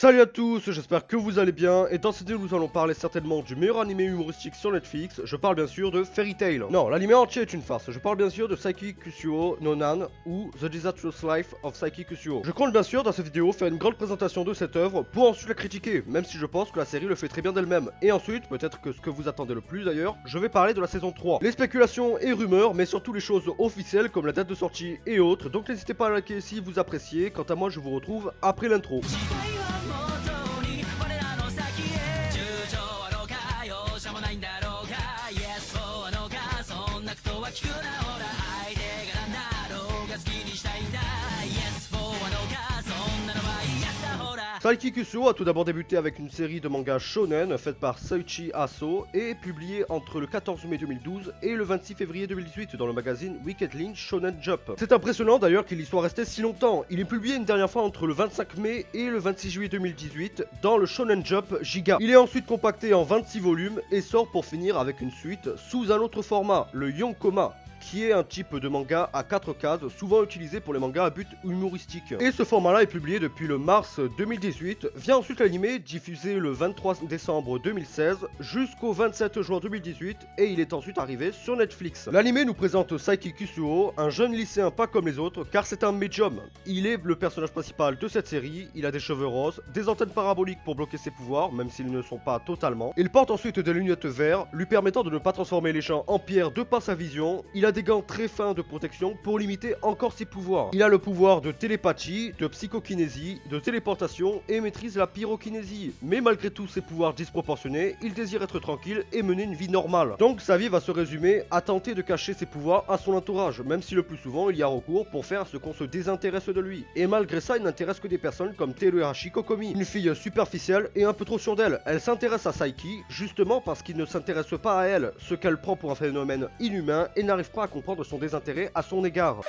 Salut à tous, j'espère que vous allez bien, et dans cette vidéo nous allons parler certainement du meilleur animé humoristique sur Netflix, je parle bien sûr de Fairy Tail. Non, l'animé entier est une farce, je parle bien sûr de Saiki Kusuo Nonan ou The Disastrous Life of Saiki Kusuo. Je compte bien sûr dans cette vidéo faire une grande présentation de cette œuvre pour ensuite la critiquer, même si je pense que la série le fait très bien d'elle-même. Et ensuite, peut-être que ce que vous attendez le plus d'ailleurs, je vais parler de la saison 3. Les spéculations et rumeurs, mais surtout les choses officielles comme la date de sortie et autres, donc n'hésitez pas à liker si vous appréciez, quant à moi je vous retrouve après l'intro. なこ Maikikusuo a tout d'abord débuté avec une série de mangas shonen faite par Seiichi Aso et publiée entre le 14 mai 2012 et le 26 février 2018 dans le magazine Wicked Shonen Jump. C'est impressionnant d'ailleurs qu'il y soit resté si longtemps. Il est publié une dernière fois entre le 25 mai et le 26 juillet 2018 dans le Shonen Jump Giga. Il est ensuite compacté en 26 volumes et sort pour finir avec une suite sous un autre format, le Yonkoma qui est un type de manga à 4 cases, souvent utilisé pour les mangas à but humoristique. Et ce format-là est publié depuis le mars 2018, vient ensuite l'animé, diffusé le 23 décembre 2016 jusqu'au 27 juin 2018, et il est ensuite arrivé sur Netflix. L'animé nous présente Saiki Kusuo, un jeune lycéen pas comme les autres, car c'est un médium. Il est le personnage principal de cette série, il a des cheveux roses, des antennes paraboliques pour bloquer ses pouvoirs, même s'ils ne sont pas totalement. Il porte ensuite des lunettes vertes, lui permettant de ne pas transformer les gens en pierre de par sa vision. Il a des gants très fins de protection pour limiter encore ses pouvoirs. Il a le pouvoir de télépathie, de psychokinésie, de téléportation et maîtrise la pyrokinésie. Mais malgré tous ses pouvoirs disproportionnés, il désire être tranquille et mener une vie normale. Donc sa vie va se résumer à tenter de cacher ses pouvoirs à son entourage, même si le plus souvent il y a recours pour faire ce qu'on se désintéresse de lui. Et malgré ça, il n'intéresse que des personnes comme Teruhashi Kokomi, une fille superficielle et un peu trop sûre d'elle. Elle s'intéresse à Saiki justement parce qu'il ne s'intéresse pas à elle, ce qu'elle prend pour un phénomène inhumain et n'arrive pas à comprendre son désintérêt à son égard.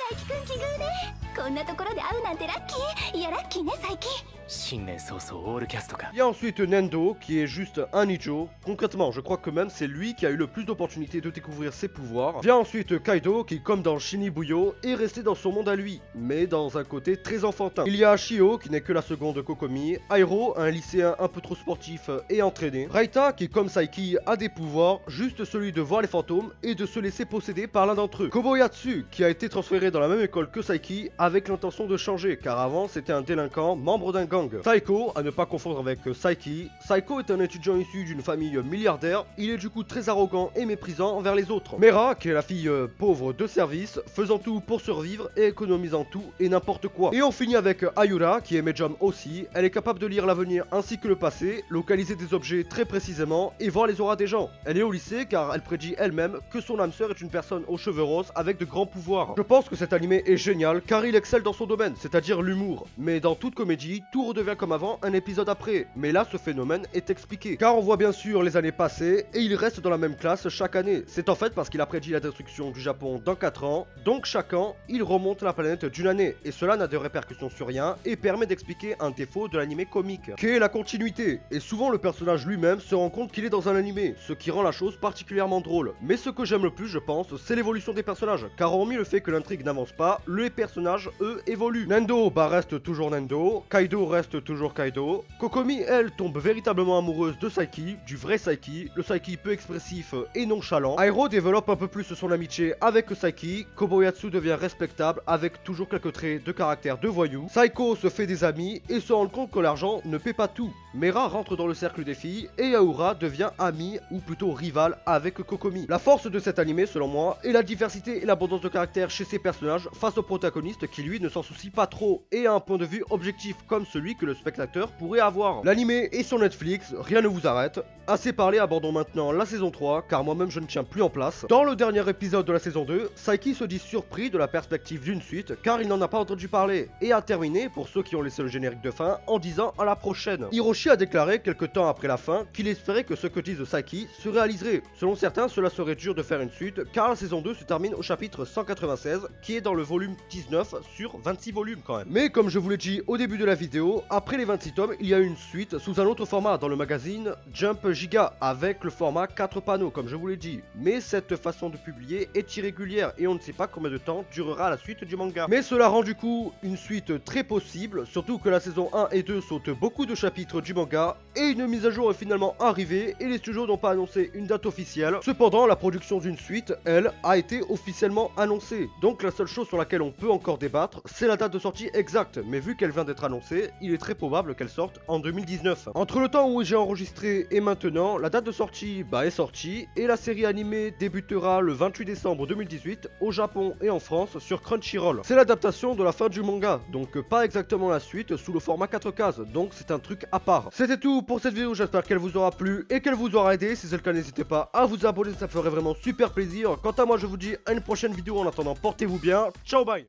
Il y a ensuite Nendo qui est juste un Nijo. Concrètement, je crois que même c'est lui qui a eu le plus d'opportunités de découvrir ses pouvoirs. Vient ensuite Kaido qui, comme dans Shinibuyo, est resté dans son monde à lui, mais dans un côté très enfantin. Il y a Shio qui n'est que la seconde Kokomi, Airo, un lycéen un peu trop sportif et entraîné, Raita qui, comme Saiki, a des pouvoirs, juste celui de voir les fantômes et de se laisser posséder par l'un d'entre eux, Koboyatsu qui a été transféré dans la même école que Saiki avec l'intention de changer, car avant c'était un délinquant membre d'un gang. Saiko, à ne pas confondre avec Saiki, Saiko est un étudiant issu d'une famille milliardaire, il est du coup très arrogant et méprisant envers les autres. Mera, qui est la fille euh, pauvre de service, faisant tout pour survivre et économisant tout et n'importe quoi. Et on finit avec Ayura, qui est médium aussi, elle est capable de lire l'avenir ainsi que le passé, localiser des objets très précisément et voir les auras des gens. Elle est au lycée car elle prédit elle-même que son âme sœur est une personne aux cheveux roses avec de grands pouvoirs. Je pense que cet animé est génial car il excelle dans son domaine, c'est-à-dire l'humour. Mais dans toute comédie, tout redevient comme avant un épisode après. Mais là, ce phénomène est expliqué. Car on voit bien sûr les années passées et il reste dans la même classe chaque année. C'est en fait parce qu'il a prédit la destruction du Japon dans 4 ans, donc chaque an, il remonte la planète d'une année. Et cela n'a de répercussions sur rien et permet d'expliquer un défaut de l'animé comique, qui est la continuité? Et souvent, le personnage lui-même se rend compte qu'il est dans un animé, ce qui rend la chose particulièrement drôle. Mais ce que j'aime le plus, je pense, c'est l'évolution des personnages. Car hormis le fait que l'intrigue n'avance pas, les personnages, eux, évoluent. Nendo, bah reste toujours Nendo. Kaido reste toujours Kaido. Kokomi, elle, tombe véritablement amoureuse de Saiki, du vrai Saiki, le Saiki peu expressif et nonchalant. Airo développe un peu plus son amitié avec Saiki. Koboyatsu devient respectable avec toujours quelques traits de caractère de voyou. Saiko se fait des amis et se rend compte que l'argent ne paie pas tout. Mera rentre dans le cercle des filles et Aura devient amie ou plutôt rivale avec Kokomi. La force de cet animé, selon moi, est la diversité et l'abondance de caractère chez ses personnages face au protagoniste qui lui ne s'en soucie pas trop et a un point de vue objectif comme celui que le spectateur pourrait avoir. L'animé est sur Netflix, rien ne vous arrête. Assez parlé, abordons maintenant la saison 3 car moi-même je ne tiens plus en place. Dans le dernier épisode de la saison 2, Saiki se dit surpris de la perspective d'une suite car il n'en a pas entendu parler et a terminé, pour ceux qui ont laissé le générique de fin, en disant à la prochaine. Hiroshi a déclaré quelques temps après la fin qu'il espérait que ce que disent Saiki se réaliserait. Selon certains, cela serait dur de faire une suite car la saison 2 se termine au chapitre 196 qui est dans le volume 19 sur 26 volumes quand même. Mais comme je vous l'ai dit au début de la vidéo, après les 26 tomes, il y a une suite sous un autre format dans le magazine Jump Giga avec le format 4 panneaux comme je vous l'ai dit. Mais cette façon de publier est irrégulière et on ne sait pas combien de temps durera la suite du manga. Mais cela rend du coup une suite très possible, surtout que la saison 1 et 2 sautent beaucoup de chapitres du manga et une mise à jour est finalement arrivée et les studios n'ont pas annoncé une date officielle. Cependant, la production d'une suite, elle, a été officiellement annoncée. Donc la seule chose sur laquelle on peut encore c'est la date de sortie exacte. Mais vu qu'elle vient d'être annoncée, il est très probable qu'elle sorte en 2019. Entre le temps où j'ai enregistré et maintenant, la date de sortie bah, est sortie et la série animée débutera le 28 décembre 2018 au Japon et en France sur Crunchyroll. C'est l'adaptation de la fin du manga, donc pas exactement la suite sous le format 4 cases, donc c'est un truc à part. C'était tout pour cette vidéo, j'espère qu'elle vous aura plu et qu'elle vous aura aidé. Si c'est le cas, n'hésitez pas à vous abonner, ça ferait vraiment super plaisir. Quant à moi, je vous dis à une prochaine vidéo. En attendant, portez-vous bien. Ciao, bye